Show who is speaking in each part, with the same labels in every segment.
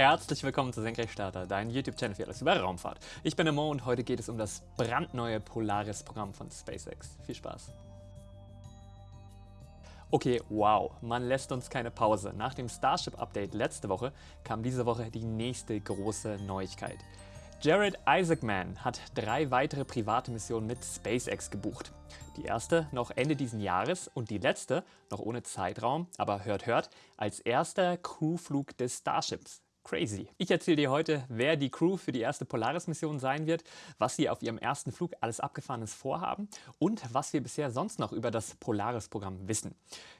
Speaker 1: Herzlich willkommen zu Senkrechtstarter, dein YouTube-Channel für alles über Raumfahrt. Ich bin der Mo und heute geht es um das brandneue Polaris-Programm von SpaceX. Viel Spaß! Okay, wow, man lässt uns keine Pause. Nach dem Starship-Update letzte Woche kam diese Woche die nächste große Neuigkeit. Jared Isaacman hat drei weitere private Missionen mit SpaceX gebucht. Die erste noch Ende diesen Jahres und die letzte, noch ohne Zeitraum, aber hört hört, als erster Crewflug des Starships. Crazy. Ich erzähle dir heute, wer die Crew für die erste Polaris-Mission sein wird, was sie auf ihrem ersten Flug alles Abgefahrenes vorhaben und was wir bisher sonst noch über das Polaris-Programm wissen.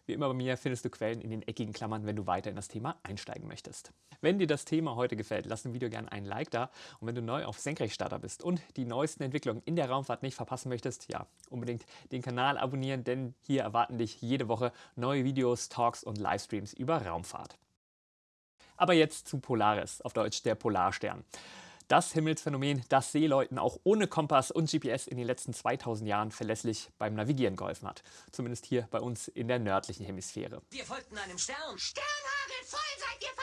Speaker 1: Wie immer bei mir findest du Quellen in den eckigen Klammern, wenn du weiter in das Thema einsteigen möchtest. Wenn dir das Thema heute gefällt, lass dem Video gerne einen Like da und wenn du neu auf Senkrechtstarter bist und die neuesten Entwicklungen in der Raumfahrt nicht verpassen möchtest, ja, unbedingt den Kanal abonnieren, denn hier erwarten dich jede Woche neue Videos, Talks und Livestreams über Raumfahrt. Aber jetzt zu Polaris, auf Deutsch der Polarstern. Das Himmelsphänomen, das Seeleuten auch ohne Kompass und GPS in den letzten 2000 Jahren verlässlich beim Navigieren geholfen hat. Zumindest hier bei uns in der nördlichen Hemisphäre.
Speaker 2: Wir folgten einem Stern. Sternhagel voll seid ihr!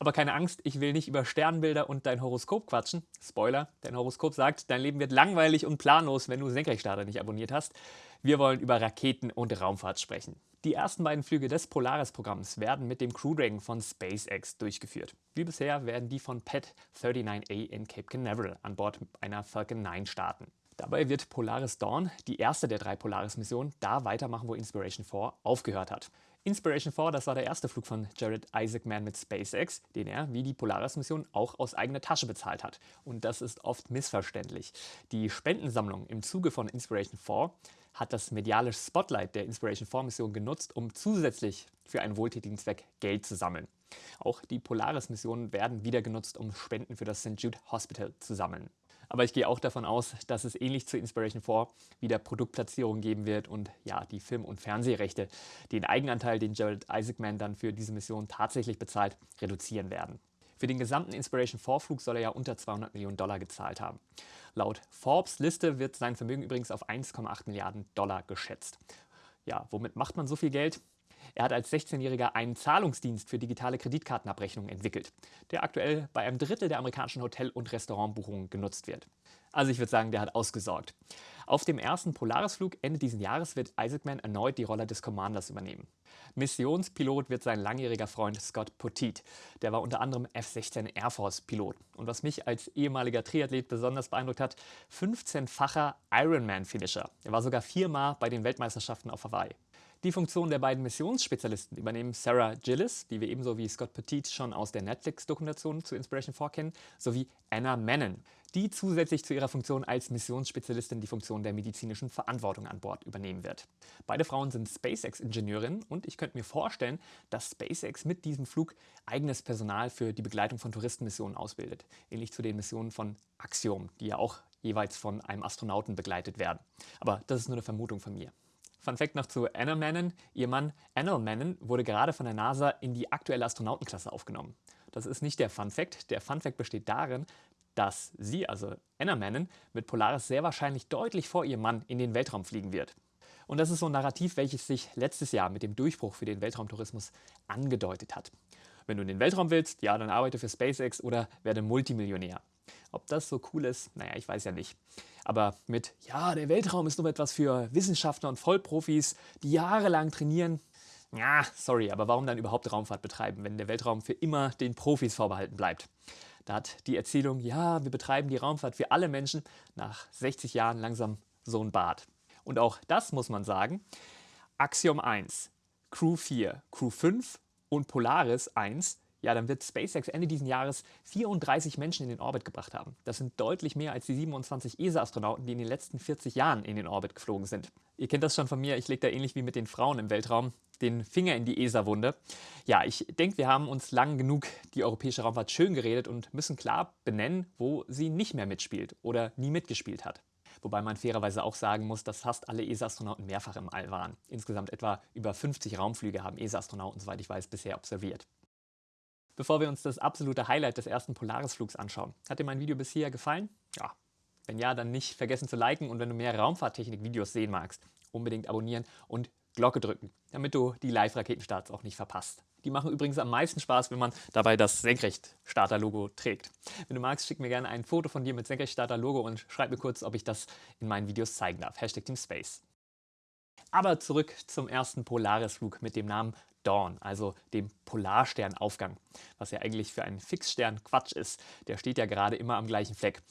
Speaker 1: Aber keine Angst, ich will nicht über Sternbilder und dein Horoskop quatschen. Spoiler, dein Horoskop sagt, dein Leben wird langweilig und planlos, wenn du Senkrechtstarter nicht abonniert hast. Wir wollen über Raketen und Raumfahrt sprechen. Die ersten beiden Flüge des Polaris-Programms werden mit dem Crew Dragon von SpaceX durchgeführt. Wie bisher werden die von PET 39A in Cape Canaveral an Bord einer Falcon 9 starten. Dabei wird Polaris Dawn, die erste der drei Polaris-Missionen, da weitermachen, wo Inspiration 4 aufgehört hat. Inspiration 4, das war der erste Flug von Jared Isaacman mit SpaceX, den er, wie die Polaris-Mission, auch aus eigener Tasche bezahlt hat. Und das ist oft missverständlich. Die Spendensammlung im Zuge von Inspiration 4 hat das mediale Spotlight der Inspiration 4 Mission genutzt, um zusätzlich für einen wohltätigen Zweck Geld zu sammeln. Auch die Polaris-Missionen werden wieder genutzt, um Spenden für das St. Jude Hospital zu sammeln. Aber ich gehe auch davon aus, dass es ähnlich zu Inspiration 4 wieder Produktplatzierungen geben wird und ja, die Film- und Fernsehrechte den Eigenanteil, den Jared Isaacman dann für diese Mission tatsächlich bezahlt, reduzieren werden. Für den gesamten Inspiration 4 Flug soll er ja unter 200 Millionen Dollar gezahlt haben. Laut Forbes Liste wird sein Vermögen übrigens auf 1,8 Milliarden Dollar geschätzt. Ja, womit macht man so viel Geld? Er hat als 16-Jähriger einen Zahlungsdienst für digitale Kreditkartenabrechnungen entwickelt, der aktuell bei einem Drittel der amerikanischen Hotel- und Restaurantbuchungen genutzt wird. Also ich würde sagen, der hat ausgesorgt. Auf dem ersten Polarisflug Ende dieses Jahres wird Isaacman erneut die Rolle des Commanders übernehmen. Missionspilot wird sein langjähriger Freund Scott Poteet. Der war unter anderem F-16 Air Force Pilot. Und was mich als ehemaliger Triathlet besonders beeindruckt hat, 15-facher Ironman-Finisher. Er war sogar viermal bei den Weltmeisterschaften auf Hawaii. Die Funktion der beiden Missionsspezialisten übernehmen Sarah Gillis, die wir ebenso wie Scott Petit schon aus der Netflix-Dokumentation zu Inspiration 4 kennen, sowie Anna Menon, die zusätzlich zu ihrer Funktion als Missionsspezialistin die Funktion der medizinischen Verantwortung an Bord übernehmen wird. Beide Frauen sind SpaceX-Ingenieurinnen und ich könnte mir vorstellen, dass SpaceX mit diesem Flug eigenes Personal für die Begleitung von Touristenmissionen ausbildet, ähnlich zu den Missionen von Axiom, die ja auch jeweils von einem Astronauten begleitet werden. Aber das ist nur eine Vermutung von mir. Fun Fact noch zu Anna Mannon. Ihr Mann Anna Mannon wurde gerade von der NASA in die aktuelle Astronautenklasse aufgenommen. Das ist nicht der Fun Fact. Der Fun Fact besteht darin, dass sie, also Anna Mannon, mit Polaris sehr wahrscheinlich deutlich vor ihrem Mann in den Weltraum fliegen wird. Und das ist so ein Narrativ, welches sich letztes Jahr mit dem Durchbruch für den Weltraumtourismus angedeutet hat. Wenn du in den Weltraum willst, ja, dann arbeite für SpaceX oder werde Multimillionär. Ob das so cool ist, naja, ich weiß ja nicht. Aber mit, ja, der Weltraum ist nur etwas für Wissenschaftler und Vollprofis, die jahrelang trainieren. Ja, sorry, aber warum dann überhaupt Raumfahrt betreiben, wenn der Weltraum für immer den Profis vorbehalten bleibt? Da hat die Erzählung, ja, wir betreiben die Raumfahrt für alle Menschen, nach 60 Jahren langsam so ein Bad. Und auch das muss man sagen. Axiom 1, Crew 4, Crew 5 und Polaris 1 ja, dann wird SpaceX Ende dieses Jahres 34 Menschen in den Orbit gebracht haben. Das sind deutlich mehr als die 27 ESA-Astronauten, die in den letzten 40 Jahren in den Orbit geflogen sind. Ihr kennt das schon von mir, ich lege da ähnlich wie mit den Frauen im Weltraum den Finger in die ESA-Wunde. Ja, ich denke, wir haben uns lang genug die europäische Raumfahrt schön geredet und müssen klar benennen, wo sie nicht mehr mitspielt oder nie mitgespielt hat. Wobei man fairerweise auch sagen muss, dass fast alle ESA-Astronauten mehrfach im All waren. Insgesamt etwa über 50 Raumflüge haben ESA-Astronauten, soweit ich weiß, bisher observiert. Bevor wir uns das absolute Highlight des ersten Polaris-Flugs anschauen. Hat dir mein Video bisher gefallen? Ja. Wenn ja, dann nicht vergessen zu liken und wenn du mehr Raumfahrttechnik-Videos sehen magst, unbedingt abonnieren und Glocke drücken, damit du die Live-Raketenstarts auch nicht verpasst. Die machen übrigens am meisten Spaß, wenn man dabei das Senkrechtstarter-Logo trägt. Wenn du magst, schick mir gerne ein Foto von dir mit Senkrechtstarter-Logo und schreib mir kurz, ob ich das in meinen Videos zeigen darf. Hashtag Team Space. Aber zurück zum ersten Polarisflug mit dem Namen Dawn, also dem Polarsternaufgang, was ja eigentlich für einen Fixstern Quatsch ist. Der steht ja gerade immer am gleichen Fleck.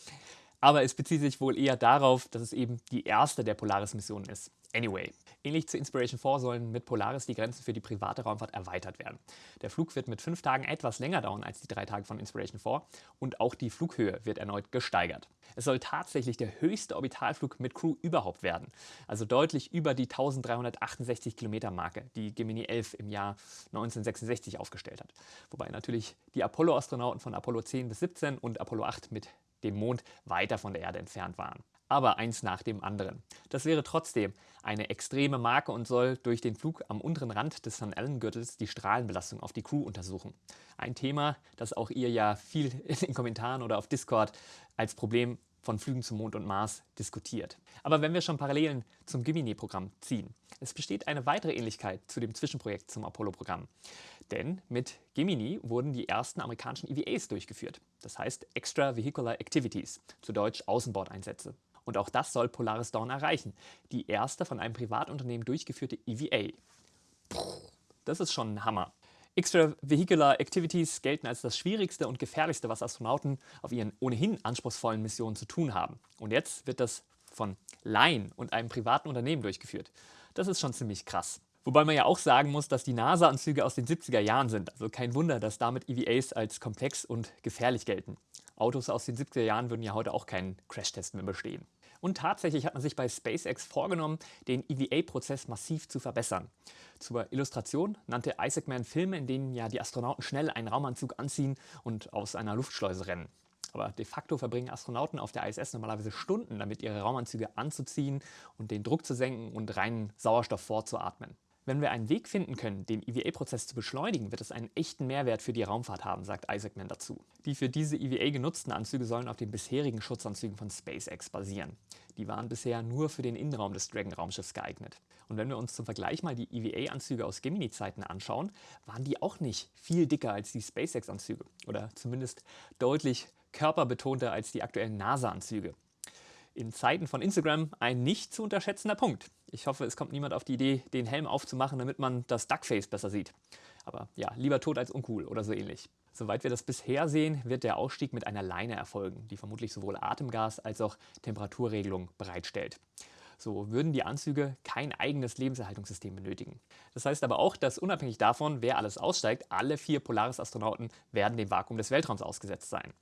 Speaker 1: Aber es bezieht sich wohl eher darauf, dass es eben die erste der Polaris-Missionen ist. Anyway, ähnlich zu Inspiration 4 sollen mit Polaris die Grenzen für die private Raumfahrt erweitert werden. Der Flug wird mit fünf Tagen etwas länger dauern als die drei Tage von Inspiration 4 und auch die Flughöhe wird erneut gesteigert. Es soll tatsächlich der höchste Orbitalflug mit Crew überhaupt werden, also deutlich über die 1368 Kilometer Marke, die Gemini 11 im Jahr 1966 aufgestellt hat. Wobei natürlich die Apollo-Astronauten von Apollo 10 bis 17 und Apollo 8 mit dem Mond weiter von der Erde entfernt waren aber eins nach dem anderen. Das wäre trotzdem eine extreme Marke und soll durch den Flug am unteren Rand des St. Allen-Gürtels die Strahlenbelastung auf die Crew untersuchen. Ein Thema, das auch ihr ja viel in den Kommentaren oder auf Discord als Problem von Flügen zum Mond und Mars diskutiert. Aber wenn wir schon Parallelen zum Gemini-Programm ziehen, es besteht eine weitere Ähnlichkeit zu dem Zwischenprojekt zum Apollo-Programm. Denn mit Gemini wurden die ersten amerikanischen EVAs durchgeführt. Das heißt Extravehicular Activities, zu Deutsch Außenbordeinsätze. Und auch das soll Polaris Dawn erreichen. Die erste von einem Privatunternehmen durchgeführte EVA. Das ist schon ein Hammer. Extravehicular Activities gelten als das Schwierigste und Gefährlichste, was Astronauten auf ihren ohnehin anspruchsvollen Missionen zu tun haben. Und jetzt wird das von Laien und einem privaten Unternehmen durchgeführt. Das ist schon ziemlich krass. Wobei man ja auch sagen muss, dass die NASA-Anzüge aus den 70er Jahren sind. Also kein Wunder, dass damit EVAs als komplex und gefährlich gelten. Autos aus den 70er Jahren würden ja heute auch keinen Crashtest mehr bestehen. Und tatsächlich hat man sich bei SpaceX vorgenommen, den EVA-Prozess massiv zu verbessern. Zur Illustration nannte Isaacman Filme, in denen ja die Astronauten schnell einen Raumanzug anziehen und aus einer Luftschleuse rennen. Aber de facto verbringen Astronauten auf der ISS normalerweise Stunden damit, ihre Raumanzüge anzuziehen und den Druck zu senken und reinen Sauerstoff vorzuatmen. Wenn wir einen Weg finden können, den EVA-Prozess zu beschleunigen, wird es einen echten Mehrwert für die Raumfahrt haben, sagt Isaacman dazu. Die für diese EVA genutzten Anzüge sollen auf den bisherigen Schutzanzügen von SpaceX basieren. Die waren bisher nur für den Innenraum des Dragon-Raumschiffs geeignet. Und wenn wir uns zum Vergleich mal die EVA-Anzüge aus Gemini-Zeiten anschauen, waren die auch nicht viel dicker als die SpaceX-Anzüge oder zumindest deutlich körperbetonter als die aktuellen NASA-Anzüge in Zeiten von Instagram ein nicht zu unterschätzender Punkt. Ich hoffe, es kommt niemand auf die Idee, den Helm aufzumachen, damit man das Duckface besser sieht. Aber ja, lieber tot als uncool oder so ähnlich. Soweit wir das bisher sehen, wird der Ausstieg mit einer Leine erfolgen, die vermutlich sowohl Atemgas als auch Temperaturregelung bereitstellt. So würden die Anzüge kein eigenes Lebenserhaltungssystem benötigen. Das heißt aber auch, dass unabhängig davon, wer alles aussteigt, alle vier Polaris-Astronauten werden dem Vakuum des Weltraums ausgesetzt sein.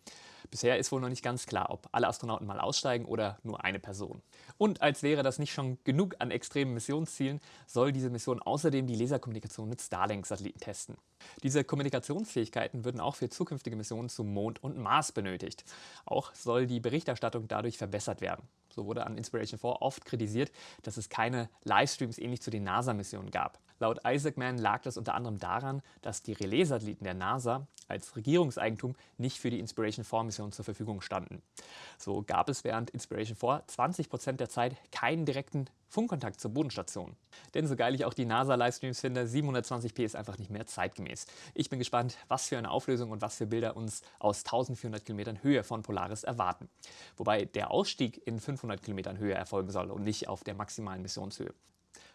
Speaker 1: Bisher ist wohl noch nicht ganz klar, ob alle Astronauten mal aussteigen oder nur eine Person. Und als wäre das nicht schon genug an extremen Missionszielen, soll diese Mission außerdem die Laserkommunikation mit Starlink-Satelliten testen. Diese Kommunikationsfähigkeiten würden auch für zukünftige Missionen zum Mond und Mars benötigt. Auch soll die Berichterstattung dadurch verbessert werden. So wurde an Inspiration 4 oft kritisiert, dass es keine Livestreams ähnlich zu den NASA-Missionen gab. Laut Isaacman lag das unter anderem daran, dass die Relais-Satelliten der NASA als Regierungseigentum nicht für die Inspiration 4-Mission zur Verfügung standen. So gab es während Inspiration 4 20% der Zeit keinen direkten Funkkontakt zur Bodenstation. Denn so geil ich auch die NASA-Livestreams finde, 720p ist einfach nicht mehr zeitgemäß. Ich bin gespannt, was für eine Auflösung und was für Bilder uns aus 1400 Kilometern Höhe von Polaris erwarten. Wobei der Ausstieg in 500 Kilometern Höhe erfolgen soll und nicht auf der maximalen Missionshöhe.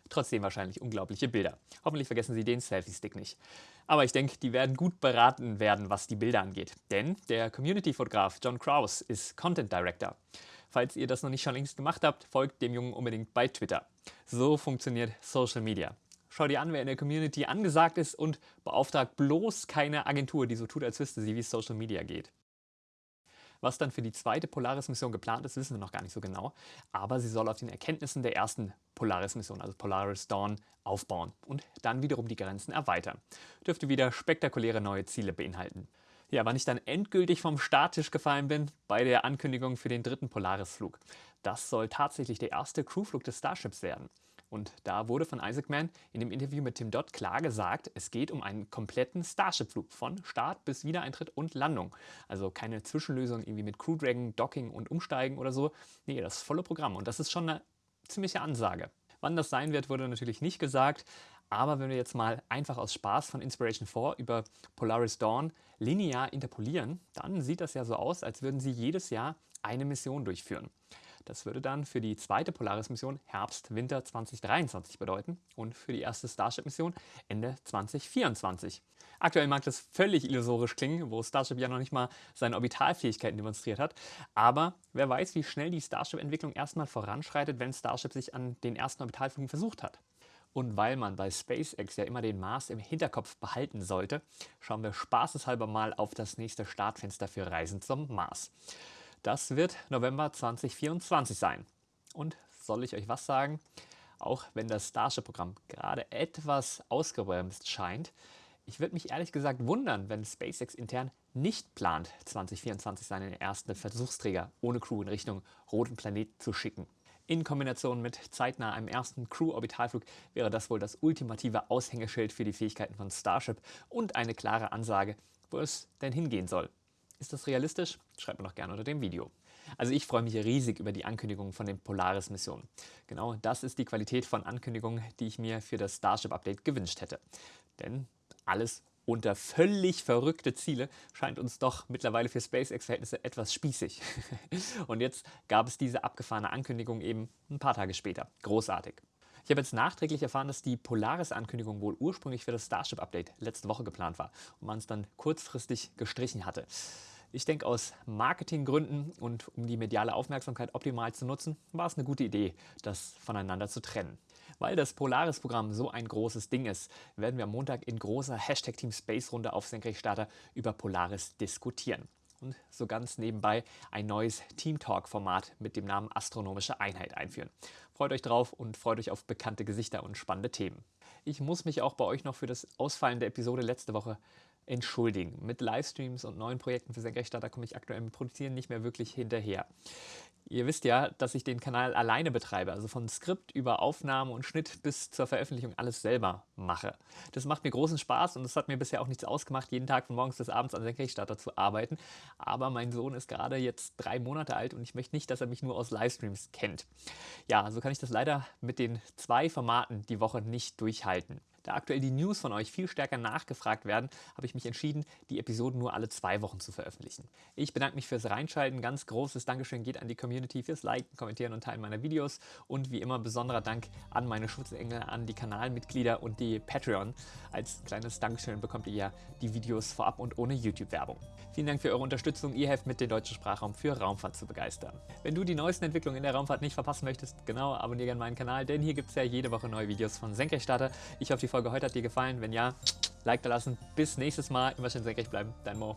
Speaker 1: Trotzdem wahrscheinlich unglaubliche Bilder. Hoffentlich vergessen Sie den Selfie-Stick nicht. Aber ich denke, die werden gut beraten werden, was die Bilder angeht. Denn der Community-Fotograf John Kraus ist Content Director. Falls ihr das noch nicht schon längst gemacht habt, folgt dem Jungen unbedingt bei Twitter. So funktioniert Social Media. Schau dir an, wer in der Community angesagt ist und beauftragt bloß keine Agentur, die so tut, als wüsste sie, wie Social Media geht. Was dann für die zweite Polaris-Mission geplant ist, wissen wir noch gar nicht so genau. Aber sie soll auf den Erkenntnissen der ersten Polaris-Mission, also Polaris Dawn, aufbauen und dann wiederum die Grenzen erweitern. Dürfte wieder spektakuläre neue Ziele beinhalten. Ja, wann ich dann endgültig vom Starttisch gefallen bin, bei der Ankündigung für den dritten Polaris-Flug. Das soll tatsächlich der erste Crewflug des Starships werden. Und da wurde von Isaacman in dem Interview mit Tim Dodd klar gesagt, es geht um einen kompletten Starship-Flug von Start bis Wiedereintritt und Landung. Also keine Zwischenlösung irgendwie mit Crew Dragon, Docking und Umsteigen oder so. Nee, das volle Programm und das ist schon eine ziemliche Ansage. Wann das sein wird, wurde natürlich nicht gesagt. Aber wenn wir jetzt mal einfach aus Spaß von Inspiration 4 über Polaris Dawn linear interpolieren, dann sieht das ja so aus, als würden sie jedes Jahr eine Mission durchführen. Das würde dann für die zweite Polaris-Mission Herbst-Winter 2023 bedeuten und für die erste Starship-Mission Ende 2024. Aktuell mag das völlig illusorisch klingen, wo Starship ja noch nicht mal seine Orbitalfähigkeiten demonstriert hat. Aber wer weiß, wie schnell die Starship-Entwicklung erstmal voranschreitet, wenn Starship sich an den ersten Orbitalflügen versucht hat. Und weil man bei SpaceX ja immer den Mars im Hinterkopf behalten sollte, schauen wir spaßeshalber mal auf das nächste Startfenster für Reisen zum Mars. Das wird November 2024 sein. Und soll ich euch was sagen? Auch wenn das Starship-Programm gerade etwas ausgebremst scheint, ich würde mich ehrlich gesagt wundern, wenn SpaceX intern nicht plant, 2024 seinen ersten Versuchsträger ohne Crew in Richtung roten Planet zu schicken. In Kombination mit zeitnah einem ersten Crew-Orbitalflug wäre das wohl das ultimative Aushängeschild für die Fähigkeiten von Starship und eine klare Ansage, wo es denn hingehen soll. Ist das realistisch? Schreibt mir doch gerne unter dem Video. Also ich freue mich riesig über die Ankündigungen von den Polaris-Missionen. Genau das ist die Qualität von Ankündigungen, die ich mir für das Starship-Update gewünscht hätte. Denn alles unter völlig verrückte Ziele scheint uns doch mittlerweile für SpaceX-Verhältnisse etwas spießig. Und jetzt gab es diese abgefahrene Ankündigung eben ein paar Tage später. Großartig. Ich habe jetzt nachträglich erfahren, dass die Polaris-Ankündigung wohl ursprünglich für das Starship-Update letzte Woche geplant war und man es dann kurzfristig gestrichen hatte. Ich denke, aus Marketinggründen und um die mediale Aufmerksamkeit optimal zu nutzen, war es eine gute Idee, das voneinander zu trennen. Weil das Polaris-Programm so ein großes Ding ist, werden wir am Montag in großer Hashtag Team Space Runde auf Senkrechtstarter über Polaris diskutieren. Und so ganz nebenbei ein neues Team Talk-Format mit dem Namen Astronomische Einheit einführen. Freut euch drauf und freut euch auf bekannte Gesichter und spannende Themen. Ich muss mich auch bei euch noch für das Ausfallen der Episode letzte Woche entschuldigen. Mit Livestreams und neuen Projekten für Senkrechtstarter komme ich aktuell mit Produzieren nicht mehr wirklich hinterher. Ihr wisst ja, dass ich den Kanal alleine betreibe, also von Skript über Aufnahme und Schnitt bis zur Veröffentlichung alles selber mache. Das macht mir großen Spaß und es hat mir bisher auch nichts ausgemacht, jeden Tag von morgens bis abends an Senkrechtstarter zu arbeiten. Aber mein Sohn ist gerade jetzt drei Monate alt und ich möchte nicht, dass er mich nur aus Livestreams kennt. Ja, so kann ich das leider mit den zwei Formaten die Woche nicht durchhalten. Da aktuell die News von euch viel stärker nachgefragt werden, habe ich mich entschieden, die Episoden nur alle zwei Wochen zu veröffentlichen. Ich bedanke mich fürs Reinschalten. Ganz großes Dankeschön geht an die Community fürs Liken, Kommentieren und Teilen meiner Videos. Und wie immer besonderer Dank an meine Schutzengel, an die Kanalmitglieder und die Patreon. Als kleines Dankeschön bekommt ihr ja die Videos vorab und ohne YouTube-Werbung. Vielen Dank für eure Unterstützung. Ihr helft mit, den deutschen Sprachraum für Raumfahrt zu begeistern. Wenn du die neuesten Entwicklungen in der Raumfahrt nicht verpassen möchtest, genau, abonniere gerne meinen Kanal, denn hier gibt es ja jede Woche neue Videos von Senkrechtstarter. Ich hoffe, die Folge heute hat dir gefallen. Wenn ja, Like da lassen. Bis nächstes Mal. Immer schön senkrecht bleiben. Dein Mo.